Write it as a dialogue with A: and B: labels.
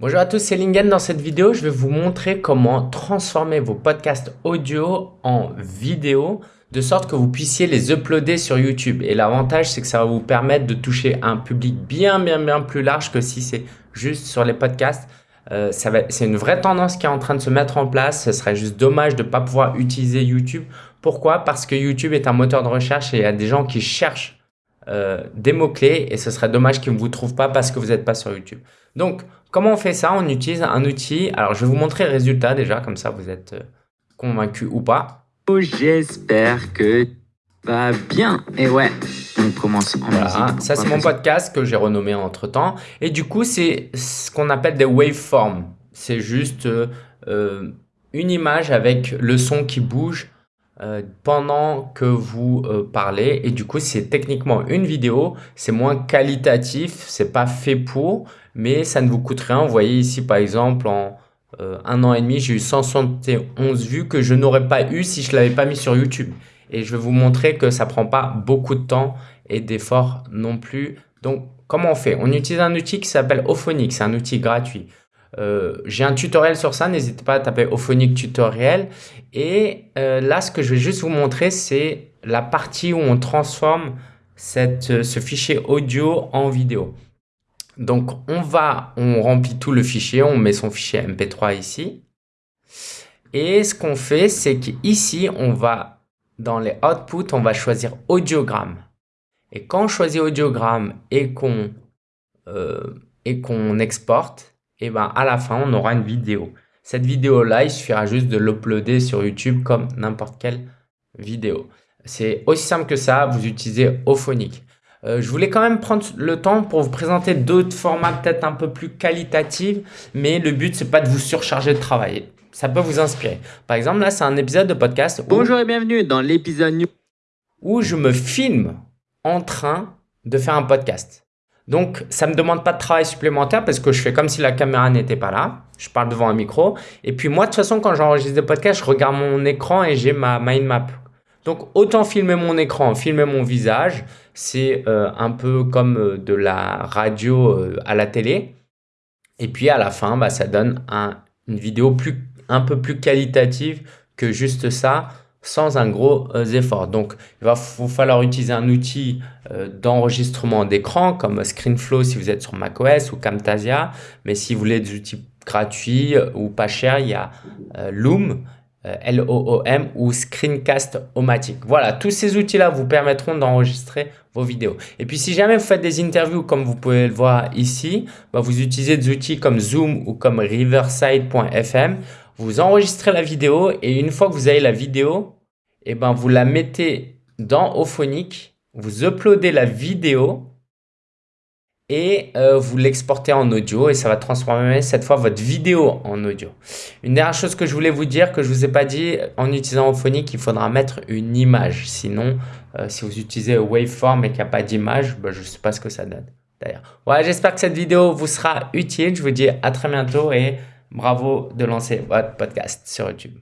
A: Bonjour à tous, c'est Lingen. Dans cette vidéo, je vais vous montrer comment transformer vos podcasts audio en vidéo de sorte que vous puissiez les uploader sur YouTube. Et l'avantage, c'est que ça va vous permettre de toucher un public bien, bien, bien plus large que si c'est juste sur les podcasts. Euh, c'est une vraie tendance qui est en train de se mettre en place. Ce serait juste dommage de ne pas pouvoir utiliser YouTube. Pourquoi? Parce que YouTube est un moteur de recherche et il y a des gens qui cherchent euh, des mots-clés et ce serait dommage qu'ils ne vous trouvent pas parce que vous n'êtes pas sur YouTube. Donc, comment on fait ça? On utilise un outil. Alors, je vais vous montrer le résultat déjà, comme ça vous êtes euh, convaincu ou pas.
B: Oh, j'espère que va bien. Et ouais, on commence en
A: voilà. Ça, c'est mon podcast que j'ai renommé entre temps. Et du coup, c'est ce qu'on appelle des waveforms. C'est juste euh, une image avec le son qui bouge euh, pendant que vous euh, parlez. Et du coup c'est techniquement une vidéo. C'est moins qualitatif. C'est pas fait pour. Mais ça ne vous coûte rien. Vous voyez ici par exemple en euh, un an et demi j'ai eu 171 vues que je n'aurais pas eu si je l'avais pas mis sur YouTube. Et je vais vous montrer que ça prend pas beaucoup de temps et d'efforts non plus. Donc comment on fait? On utilise un outil qui s'appelle Ophonic c'est un outil gratuit euh, j'ai un tutoriel sur ça, n'hésitez pas à taper Ophonic tutoriel. Et euh, là, ce que je vais juste vous montrer, c'est la partie où on transforme euh, ce fichier audio en vidéo. Donc, on va, on remplit tout le fichier, on met son fichier MP3 ici. Et ce qu'on fait, c'est qu'ici, on va, dans les outputs, on va choisir audiogramme. Et quand on choisit audiogramme et qu'on exporte, et ben à la fin, on aura une vidéo. Cette vidéo-là, il suffira juste de l'uploader sur YouTube comme n'importe quelle vidéo. C'est aussi simple que ça, vous utilisez Ophonic. Euh, je voulais quand même prendre le temps pour vous présenter d'autres formats peut-être un peu plus qualitatifs, mais le but, c'est pas de vous surcharger de travail. Ça peut vous inspirer. Par exemple, là, c'est un épisode de podcast.
B: Bonjour et bienvenue dans l'épisode
A: où je me filme en train de faire un podcast. Donc, ça ne me demande pas de travail supplémentaire parce que je fais comme si la caméra n'était pas là. Je parle devant un micro. Et puis moi, de toute façon, quand j'enregistre des podcasts, je regarde mon écran et j'ai ma mind map. Donc, autant filmer mon écran, filmer mon visage. C'est euh, un peu comme euh, de la radio euh, à la télé. Et puis, à la fin, bah, ça donne une vidéo un peu plus qualitative que juste ça sans un gros euh, effort. Donc, il va vous falloir utiliser un outil euh, d'enregistrement d'écran comme ScreenFlow si vous êtes sur macOS ou Camtasia. Mais si vous voulez des outils gratuits euh, ou pas chers, il y a Loom, L-O-O-M ou Screencast-O-Matic. Voilà, tous ces outils-là vous permettront d'enregistrer vos vidéos. Et puis, si jamais vous faites des interviews comme vous pouvez le voir ici, bah, vous utilisez des outils comme Zoom ou comme Riverside.fm vous enregistrez la vidéo et une fois que vous avez la vidéo, eh ben, vous la mettez dans Ophonic, vous uploadez la vidéo et euh, vous l'exportez en audio et ça va transformer cette fois votre vidéo en audio. Une dernière chose que je voulais vous dire que je ne vous ai pas dit, en utilisant Ophonic, il faudra mettre une image. Sinon, euh, si vous utilisez Waveform et qu'il n'y a pas d'image, ben, je ne sais pas ce que ça donne. D'ailleurs, j'espère que cette vidéo vous sera utile. Je vous dis à très bientôt et Bravo de lancer votre podcast sur YouTube.